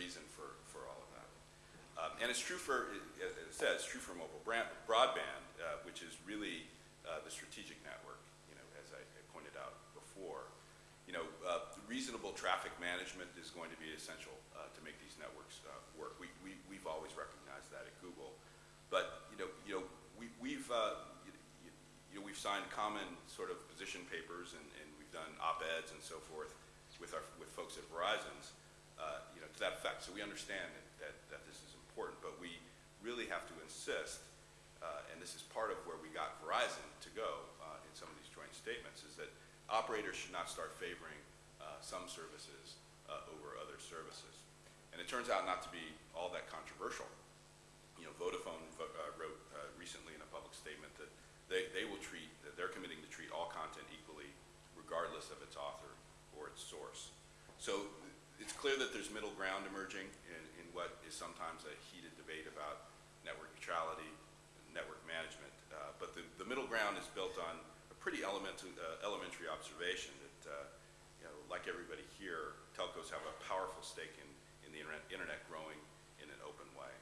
reason for, for all of that. Um, and it's true for, as it says, it's true for mobile brand, broadband, uh, which is really uh, the strategic network, you know, as I, I pointed out before. You know, uh, reasonable traffic management is going to be essential uh, to make these networks uh, work. We, we, we've always recognized that at Google. But, you know, you know we, we've, uh, you, know, we've signed common sort of position papers and, and we've done op-eds and so forth with, our, with folks at Verizon's, you know, to that. So we understand that, that, this is important, but we really have to insist, uh, and this is part of where we got Verizon to go uh, in some of these joint statements, is that operators should not start favoring uh, some services uh, over other services. And it turns out not to be all that controversial. You know, Vodafone uh, wrote recently in a public statement that they, they will treat, that they're committing to treat all content equally regardless of its author or its source. So clear that there's middle ground emerging in, in what is sometimes a heated debate about network neutrality, network management. Uh, but the, the middle ground is built on a pretty elementary, uh, elementary observation that, uh, you know, like everybody here, telcos have a powerful stake in, in the internet, internet growing in an open way.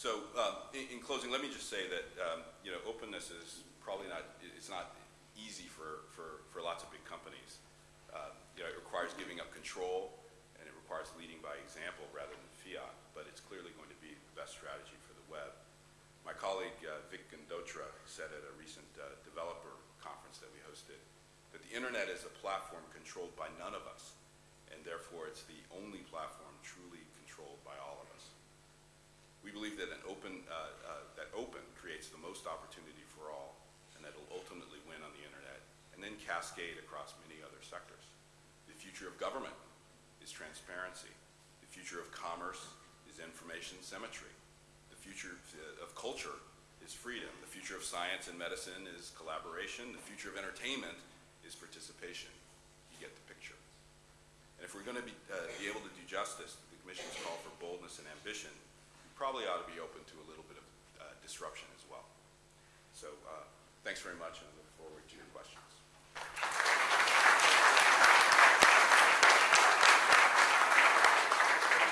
So um, in, in, closing, let me just say that, um, you know, openness is probably not, it's not easy for, for, for lots of big companies. Uh, you know, it requires giving up control, requires leading by example rather than fiat, but it's clearly going to be the best strategy for the web. My colleague uh, Vic Gundotra said at a recent uh, developer conference that we hosted that the internet is a platform controlled by none of us, and therefore it's the only platform truly controlled by all of us. We believe that an open, uh, uh, that open creates the most opportunity for all, and that it'll ultimately win on the internet, and then cascade across many other sectors. The future of government is transparency. The future of commerce is information symmetry. The future of culture is freedom. The future of science and medicine is collaboration. The future of entertainment is participation. You get the picture. And if we're going to be, uh, be able to do justice, the Commission's call for boldness and ambition, we probably ought to be open to a little bit of uh, disruption as well. So uh, thanks very much, and I look forward to your questions.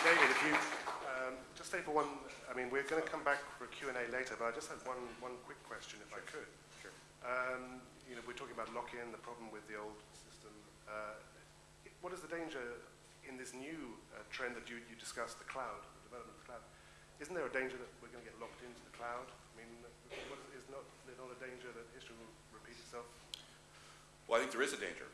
David, if you um, just stay for one, I mean, we're going to come back for a Q&A later, but I just had one, one quick question, if sure. I could. Sure. Um, you know, we're talking about lock-in, the problem with the old system. Uh, what is the danger in this new uh, trend that you, you discussed, the cloud, the development of the cloud? Isn't there a danger that we're going to get locked into the cloud? I mean, what is, is not, there not a danger that history will repeat itself? Well, I think there is a danger.